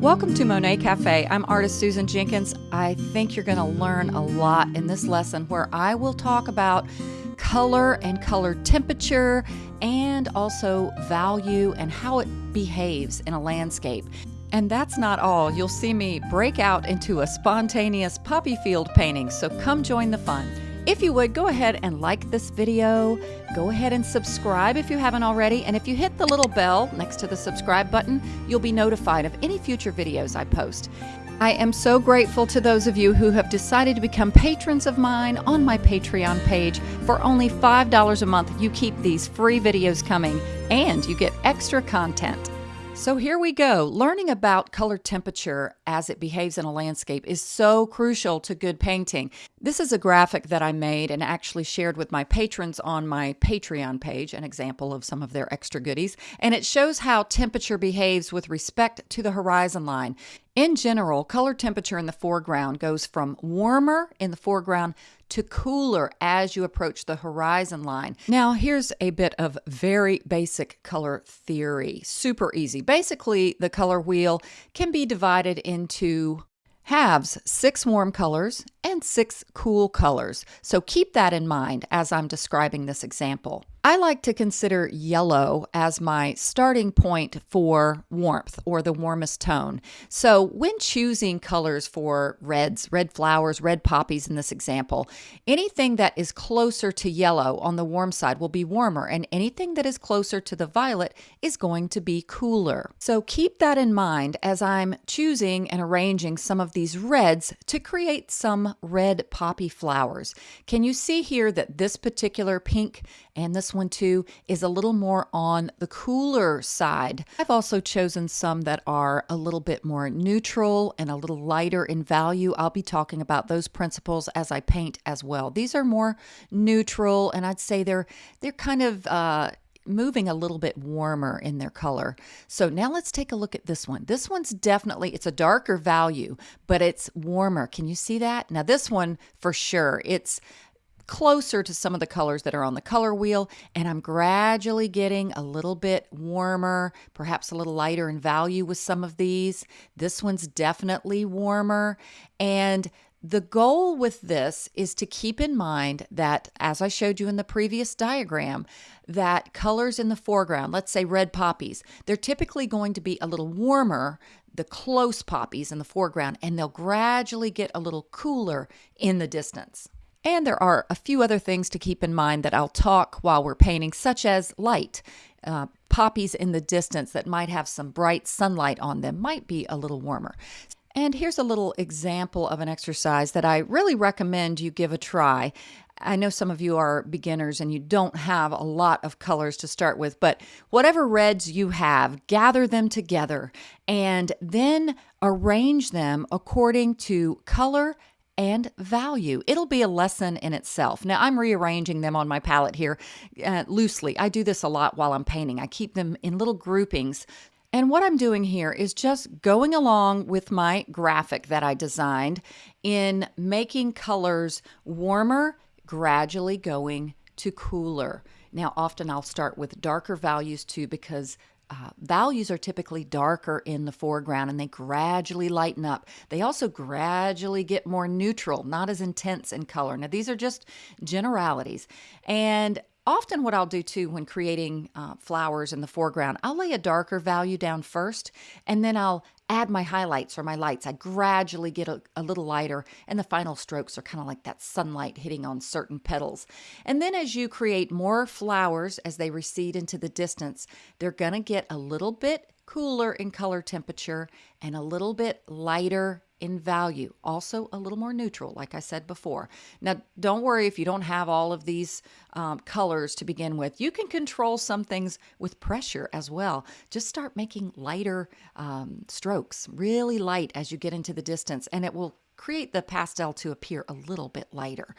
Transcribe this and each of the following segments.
Welcome to Monet Cafe. I'm artist Susan Jenkins. I think you're going to learn a lot in this lesson where I will talk about color and color temperature and also value and how it behaves in a landscape. And that's not all. You'll see me break out into a spontaneous poppy field painting, so come join the fun. If you would, go ahead and like this video. Go ahead and subscribe if you haven't already. And if you hit the little bell next to the subscribe button, you'll be notified of any future videos I post. I am so grateful to those of you who have decided to become patrons of mine on my Patreon page. For only $5 a month, you keep these free videos coming and you get extra content. So here we go. Learning about color temperature as it behaves in a landscape is so crucial to good painting. This is a graphic that I made and actually shared with my patrons on my Patreon page, an example of some of their extra goodies, and it shows how temperature behaves with respect to the horizon line. In general, color temperature in the foreground goes from warmer in the foreground to cooler as you approach the horizon line. Now, here's a bit of very basic color theory. Super easy. Basically, the color wheel can be divided into halves, six warm colors and six cool colors. So keep that in mind as I'm describing this example. I like to consider yellow as my starting point for warmth or the warmest tone. So, when choosing colors for reds, red flowers, red poppies in this example, anything that is closer to yellow on the warm side will be warmer, and anything that is closer to the violet is going to be cooler. So, keep that in mind as I'm choosing and arranging some of these reds to create some red poppy flowers. Can you see here that this particular pink and this one too is a little more on the cooler side. I've also chosen some that are a little bit more neutral and a little lighter in value. I'll be talking about those principles as I paint as well. These are more neutral and I'd say they're they're kind of uh, moving a little bit warmer in their color. So now let's take a look at this one. This one's definitely, it's a darker value, but it's warmer. Can you see that? Now this one for sure, it's closer to some of the colors that are on the color wheel and I'm gradually getting a little bit warmer, perhaps a little lighter in value with some of these. This one's definitely warmer and the goal with this is to keep in mind that, as I showed you in the previous diagram, that colors in the foreground, let's say red poppies, they're typically going to be a little warmer, the close poppies in the foreground, and they'll gradually get a little cooler in the distance. And there are a few other things to keep in mind that I'll talk while we're painting, such as light. Uh, poppies in the distance that might have some bright sunlight on them might be a little warmer. And here's a little example of an exercise that I really recommend you give a try. I know some of you are beginners and you don't have a lot of colors to start with, but whatever reds you have, gather them together and then arrange them according to color and value. It'll be a lesson in itself. Now, I'm rearranging them on my palette here uh, loosely. I do this a lot while I'm painting. I keep them in little groupings. And what I'm doing here is just going along with my graphic that I designed in making colors warmer, gradually going to cooler. Now, often I'll start with darker values too because uh, values are typically darker in the foreground and they gradually lighten up. They also gradually get more neutral, not as intense in color. Now, these are just generalities. And often what I'll do too when creating uh, flowers in the foreground, I'll lay a darker value down first and then I'll add my highlights or my lights. I gradually get a, a little lighter, and the final strokes are kind of like that sunlight hitting on certain petals. And then as you create more flowers as they recede into the distance, they're going to get a little bit cooler in color temperature and a little bit lighter in value, also a little more neutral, like I said before. Now, don't worry if you don't have all of these um, colors to begin with. You can control some things with pressure as well. Just start making lighter um, strokes, really light as you get into the distance, and it will create the pastel to appear a little bit lighter.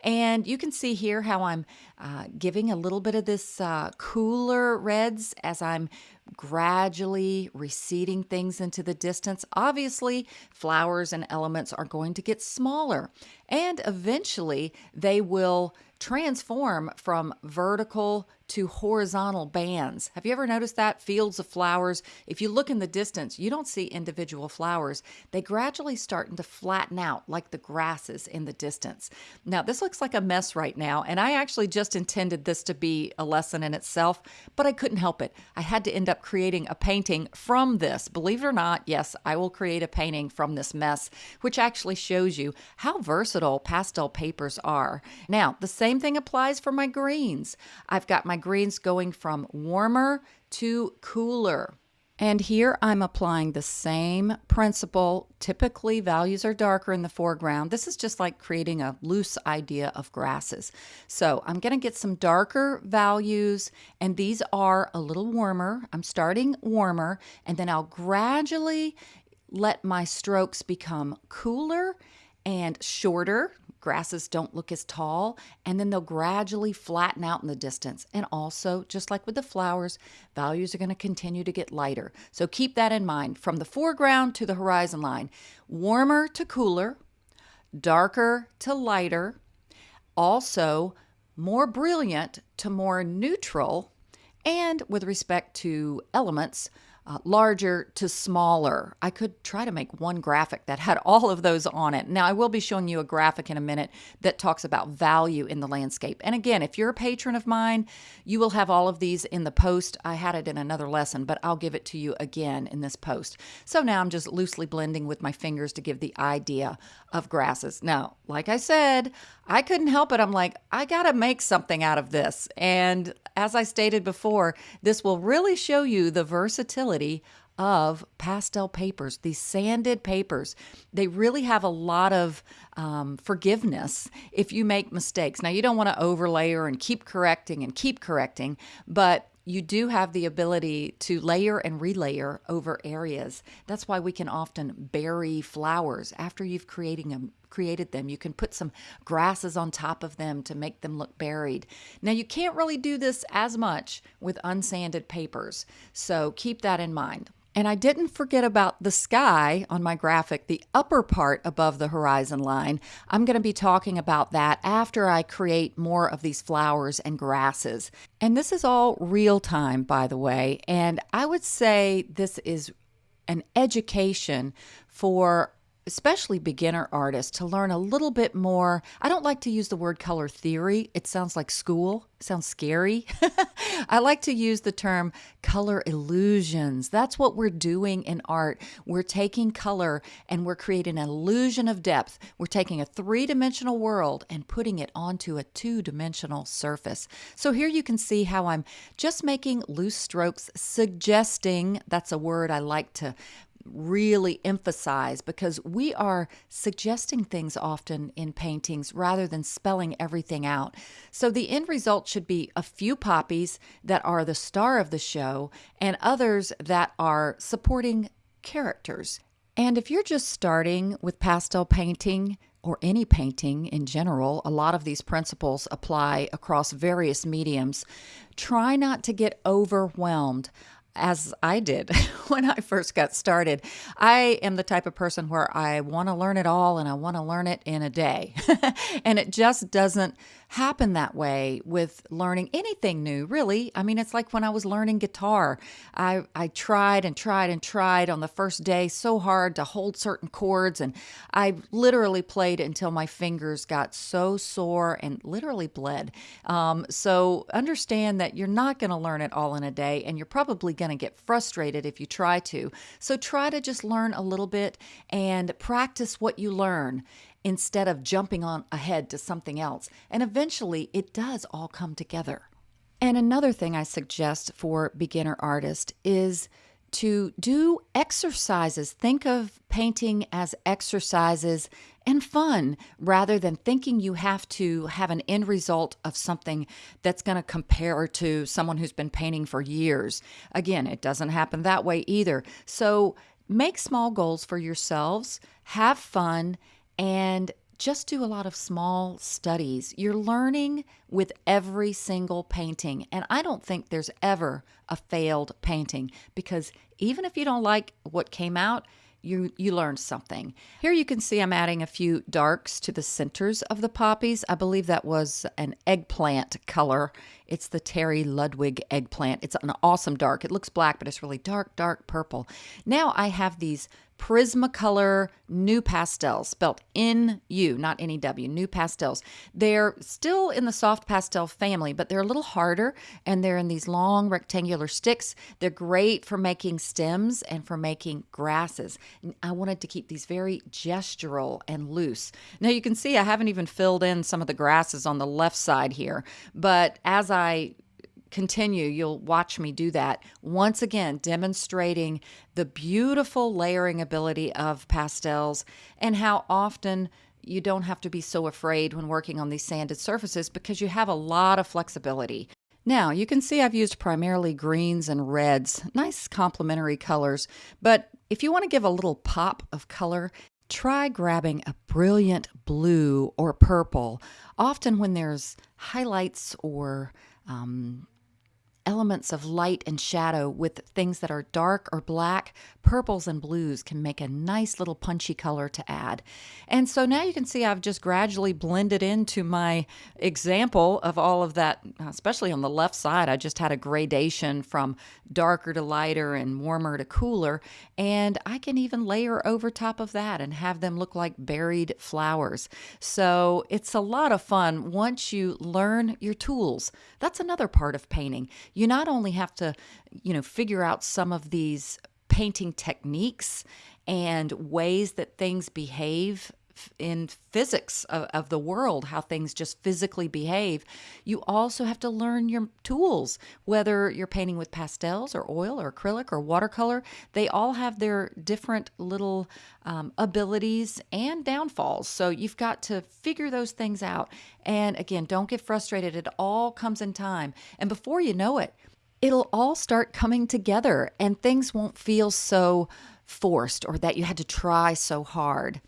And you can see here how I'm uh, giving a little bit of this uh, cooler reds as I'm gradually receding things into the distance. Obviously, flowers and elements are going to get smaller, and eventually they will transform from vertical to horizontal bands. Have you ever noticed that? Fields of flowers. If you look in the distance, you don't see individual flowers. They gradually starting to flatten out like the grasses in the distance. Now, this looks like a mess right now, and I actually just intended this to be a lesson in itself, but I couldn't help it. I had to end up creating a painting from this. Believe it or not, yes, I will create a painting from this mess, which actually shows you how versatile pastel papers are. Now, the same thing applies for my greens. I've got my greens going from warmer to cooler. And here I'm applying the same principle. Typically, values are darker in the foreground. This is just like creating a loose idea of grasses. So I'm going to get some darker values, and these are a little warmer. I'm starting warmer, and then I'll gradually let my strokes become cooler and shorter grasses don't look as tall, and then they'll gradually flatten out in the distance. And also, just like with the flowers, values are going to continue to get lighter. So keep that in mind from the foreground to the horizon line. Warmer to cooler, darker to lighter, also more brilliant to more neutral, and with respect to elements, uh, larger to smaller. I could try to make one graphic that had all of those on it. Now, I will be showing you a graphic in a minute that talks about value in the landscape. And again, if you're a patron of mine, you will have all of these in the post. I had it in another lesson, but I'll give it to you again in this post. So now I'm just loosely blending with my fingers to give the idea of grasses. Now, like I said, I couldn't help it. I'm like, I got to make something out of this. And as I stated before, this will really show you the versatility of pastel papers, these sanded papers. They really have a lot of um, forgiveness if you make mistakes. Now, you don't want to overlayer and keep correcting and keep correcting, but you do have the ability to layer and relayer over areas. That's why we can often bury flowers after you've creating them, created them. You can put some grasses on top of them to make them look buried. Now, you can't really do this as much with unsanded papers, so keep that in mind. And I didn't forget about the sky on my graphic, the upper part above the horizon line. I'm going to be talking about that after I create more of these flowers and grasses. And this is all real time, by the way. And I would say this is an education for especially beginner artists, to learn a little bit more. I don't like to use the word color theory, it sounds like school, sounds scary. I like to use the term color illusions. That's what we're doing in art. We're taking color and we're creating an illusion of depth. We're taking a three dimensional world and putting it onto a two dimensional surface. So here you can see how I'm just making loose strokes, suggesting that's a word I like to really emphasize because we are suggesting things often in paintings rather than spelling everything out. So the end result should be a few poppies that are the star of the show and others that are supporting characters. And if you're just starting with pastel painting, or any painting in general, a lot of these principles apply across various mediums. Try not to get overwhelmed as I did when I first got started. I am the type of person where I want to learn it all and I want to learn it in a day. and it just doesn't happen that way with learning anything new, really. I mean, it's like when I was learning guitar. I, I tried and tried and tried on the first day so hard to hold certain chords, and I literally played until my fingers got so sore and literally bled. Um, so understand that you're not going to learn it all in a day, and you're probably going to get frustrated if you try to. So try to just learn a little bit and practice what you learn instead of jumping on ahead to something else. And eventually it does all come together. And another thing I suggest for beginner artists is to do exercises. Think of painting as exercises and fun rather than thinking you have to have an end result of something that's going to compare to someone who's been painting for years. Again, it doesn't happen that way either. So make small goals for yourselves, have fun, and just do a lot of small studies. You're learning with every single painting. And I don't think there's ever a failed painting because even if you don't like what came out, you you learned something. Here you can see I'm adding a few darks to the centers of the poppies. I believe that was an eggplant color. It's the Terry Ludwig eggplant. It's an awesome dark. It looks black, but it's really dark, dark purple. Now I have these Prismacolor NuPastels, spelled N-U, not N-E-W, New Pastels. They're still in the soft pastel family, but they're a little harder, and they're in these long rectangular sticks. They're great for making stems and for making grasses. I wanted to keep these very gestural and loose. Now you can see I haven't even filled in some of the grasses on the left side here, but as I continue, you'll watch me do that. Once again, demonstrating the beautiful layering ability of pastels and how often you don't have to be so afraid when working on these sanded surfaces because you have a lot of flexibility. Now, you can see I've used primarily greens and reds, nice complementary colors, but if you want to give a little pop of color, try grabbing a brilliant blue or purple. Often when there's highlights or um, elements of light and shadow with things that are dark or black, purples and blues can make a nice little punchy color to add. And so now you can see I've just gradually blended into my example of all of that, especially on the left side. I just had a gradation from darker to lighter and warmer to cooler. And I can even layer over top of that and have them look like buried flowers. So it's a lot of fun once you learn your tools. That's another part of painting you not only have to, you know, figure out some of these painting techniques and ways that things behave in physics of, of, the world, how things just physically behave, you also have to learn your tools, whether you're painting with pastels or oil or acrylic or watercolor. They all have their different little um, abilities and downfalls. So you've got to figure those things out. And again, don't get frustrated. It all comes in time. And before you know it, it'll all start coming together and things won't feel so forced or that you had to try so hard.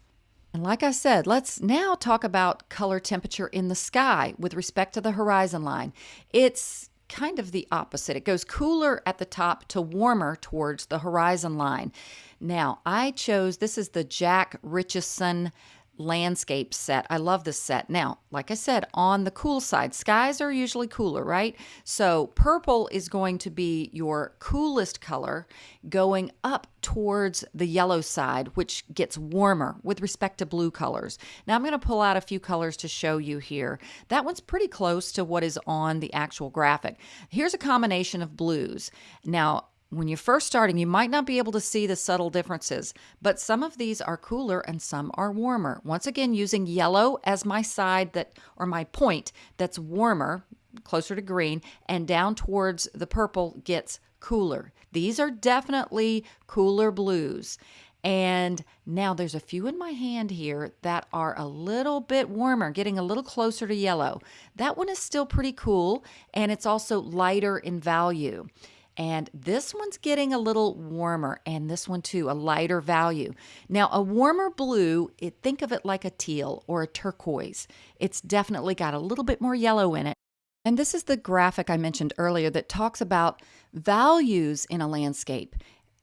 And like I said, let's now talk about color temperature in the sky with respect to the horizon line. It's kind of the opposite. It goes cooler at the top to warmer towards the horizon line. Now, I chose this is the Jack Richeson landscape set. I love this set. Now, like I said, on the cool side, skies are usually cooler, right? So purple is going to be your coolest color going up towards the yellow side, which gets warmer with respect to blue colors. Now I'm going to pull out a few colors to show you here. That one's pretty close to what is on the actual graphic. Here's a combination of blues. Now, when you're first starting, you might not be able to see the subtle differences, but some of these are cooler and some are warmer. Once again, using yellow as my side that or my point that's warmer, closer to green, and down towards the purple gets cooler. These are definitely cooler blues. And now there's a few in my hand here that are a little bit warmer, getting a little closer to yellow. That one is still pretty cool, and it's also lighter in value. And this one's getting a little warmer, and this one too, a lighter value. Now, a warmer blue, it, think of it like a teal or a turquoise. It's definitely got a little bit more yellow in it. And this is the graphic I mentioned earlier that talks about values in a landscape.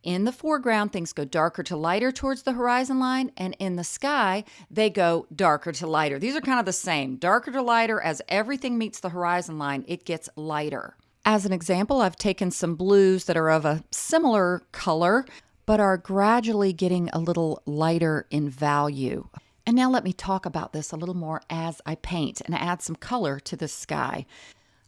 In the foreground, things go darker to lighter towards the horizon line, and in the sky, they go darker to lighter. These are kind of the same darker to lighter as everything meets the horizon line, it gets lighter. As an example, I've taken some blues that are of a similar color, but are gradually getting a little lighter in value. And now let me talk about this a little more as I paint and add some color to the sky.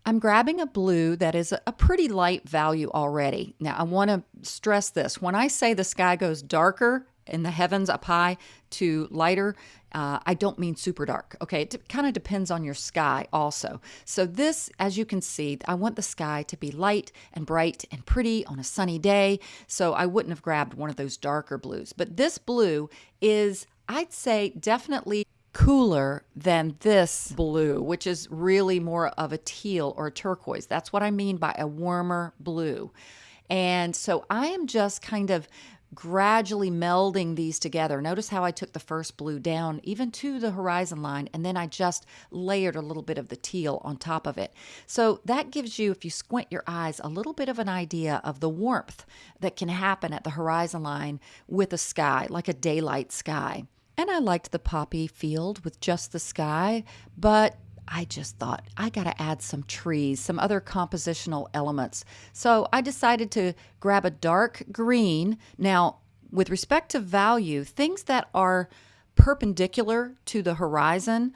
I'm grabbing a blue that is a pretty light value already. Now, I want to stress this. When I say the sky goes darker in the heavens up high to lighter, uh, I don't mean super dark. Okay, it kind of depends on your sky also. So this, as you can see, I want the sky to be light and bright and pretty on a sunny day. So I wouldn't have grabbed one of those darker blues. But this blue is, I'd say, definitely cooler than this blue, which is really more of a teal or a turquoise. That's what I mean by a warmer blue. And so I am just kind of gradually melding these together. Notice how I took the first blue down even to the horizon line, and then I just layered a little bit of the teal on top of it. So that gives you, if you squint your eyes, a little bit of an idea of the warmth that can happen at the horizon line with a sky, like a daylight sky. And I liked the poppy field with just the sky, but I just thought I got to add some trees, some other compositional elements. So I decided to grab a dark green. Now, with respect to value, things that are perpendicular to the horizon,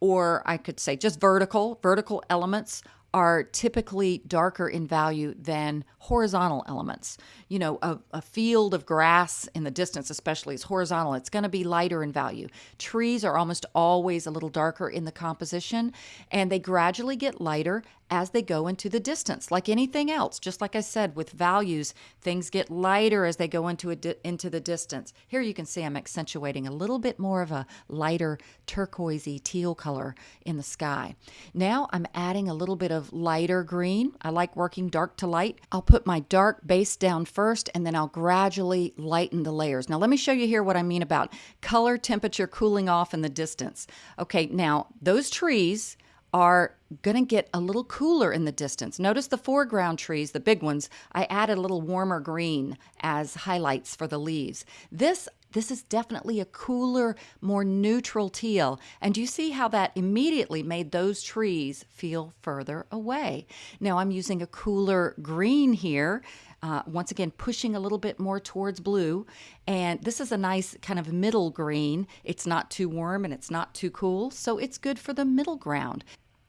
or I could say just vertical, vertical elements are typically darker in value than horizontal elements. You know, a, a, field of grass in the distance, especially, is horizontal. It's going to be lighter in value. Trees are almost always a little darker in the composition, and they gradually get lighter as they go into the distance. Like anything else, just like I said with values, things get lighter as they go into a di- into the distance. Here you can see I'm accentuating a little bit more of a lighter turquoisey teal color in the sky. Now I'm adding a little bit of lighter green. I like working dark to light. I'll put my dark base down first and then I'll gradually lighten the layers. Now let me show you here what I mean about color temperature cooling off in the distance. Okay, now those trees are going to get a little cooler in the distance. Notice the foreground trees, the big ones, I added a little warmer green as highlights for the leaves. This this is definitely a cooler, more neutral teal. And you see how that immediately made those trees feel further away. Now I'm using a cooler green here. Uh, once again, pushing a little bit more towards blue. And this is a nice kind of middle green. It's not too warm and it's not too cool, so it's good for the middle ground.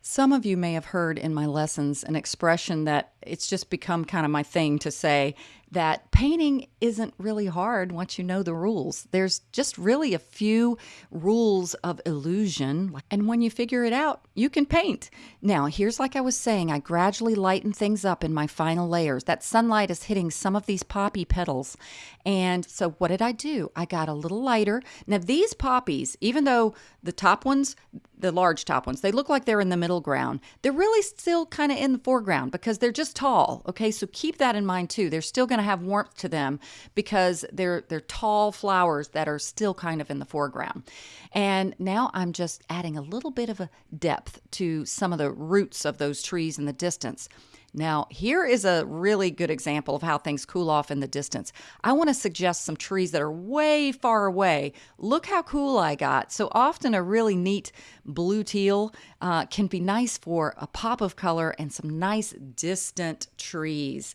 Some of you may have heard in my lessons an expression that it's just become kind of my thing to say that painting isn't really hard once you know the rules. There's just really a few rules of illusion. And when you figure it out, you can paint. Now, here's like I was saying, I gradually lighten things up in my final layers. That sunlight is hitting some of these poppy petals. And so what did I do? I got a little lighter. Now, these poppies, even though the top ones, the large top ones, they look like they're in the middle ground, they're really still kind of in the foreground because they're just tall. Okay, so keep that in mind too. They're still going to have warmth to them because they're they're tall flowers that are still kind of in the foreground. And now I'm just adding a little bit of a depth to some of the roots of those trees in the distance. Now, here is a really good example of how things cool off in the distance. I want to suggest some trees that are way far away. Look how cool I got. So often a really neat blue teal uh, can be nice for a pop of color and some nice distant trees.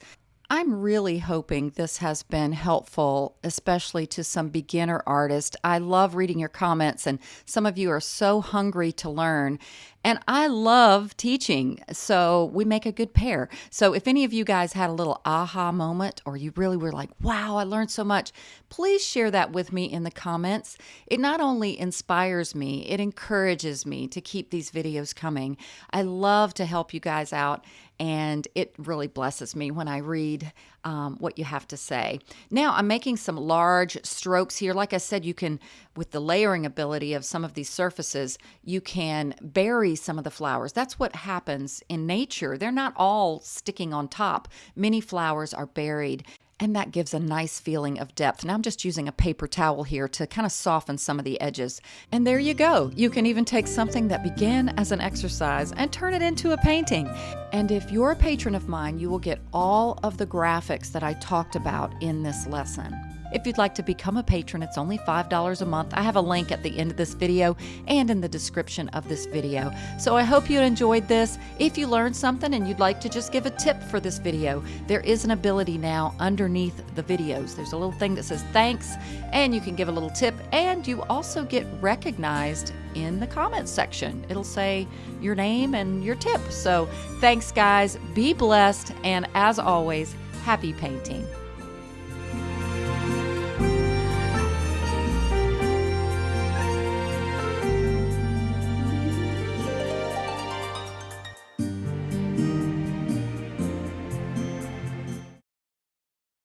I'm really hoping this has been helpful, especially to some beginner artists. I love reading your comments, and some of you are so hungry to learn. And I love teaching, so we make a good pair. So if any of you guys had a little aha moment or you really were like, wow, I learned so much, please share that with me in the comments. It not only inspires me, it encourages me to keep these videos coming. I love to help you guys out and it really blesses me when I read um, what you have to say. Now, I'm making some large strokes here. Like I said, you can, with the layering ability of some of these surfaces, you can bury some of the flowers. That's what happens in nature. They're not all sticking on top. Many flowers are buried and that gives a nice feeling of depth. Now I'm just using a paper towel here to kind of soften some of the edges. And there you go. You can even take something that began as an exercise and turn it into a painting. And if you're a patron of mine, you will get all of the graphics that I talked about in this lesson. If you'd like to become a patron, it's only $5 a month. I have a link at the end of this video and in the description of this video. So I hope you enjoyed this. If you learned something and you'd like to just give a tip for this video, there is an ability now underneath the videos. There's a little thing that says thanks, and you can give a little tip, and you also get recognized in the comments section. It'll say your name and your tip. So thanks, guys. Be blessed, and as always, happy painting.